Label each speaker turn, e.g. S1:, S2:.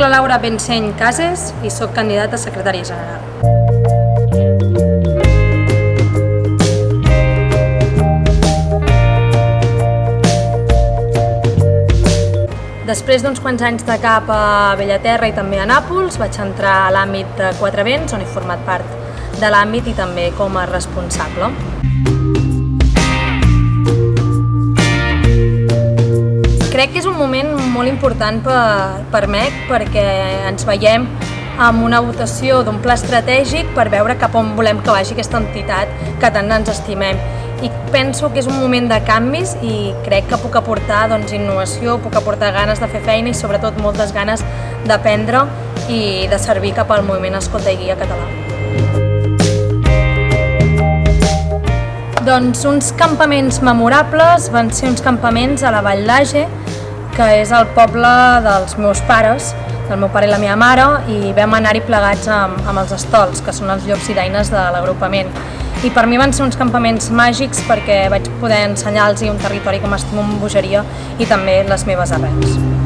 S1: La Laura Benseny Cases i sóc candidata a secretària general. Després d'uns quants anys de cap a Bellaterra i també a Nàpols, vaig entrar a l'àmbit de Quatre Vents, on he format part de l'àmbit i també com a responsable. Crec que és un moment molt important per, per MEC perquè ens veiem amb una votació d'un pla estratègic per veure cap on volem que vagi aquesta entitat que tant ens estimem i penso que és un moment de canvis i crec que puc aportar doncs, innovació, puc aportar ganes de fer feina i sobretot moltes ganes d'aprendre i de servir cap al moviment Escolta i Guia català. Doncs uns campaments memorables van ser uns campaments a la Vall d'Age, que és el poble dels meus pares, del meu pare i la meva mare, i vam anar-hi plegats amb, amb els estols, que són els llocs i daines de l'agrupament i per mi van ser uns campaments màgics perquè vaig poder ensenyar-los un territori que m'estimo amb bogeria i també les meves arrels.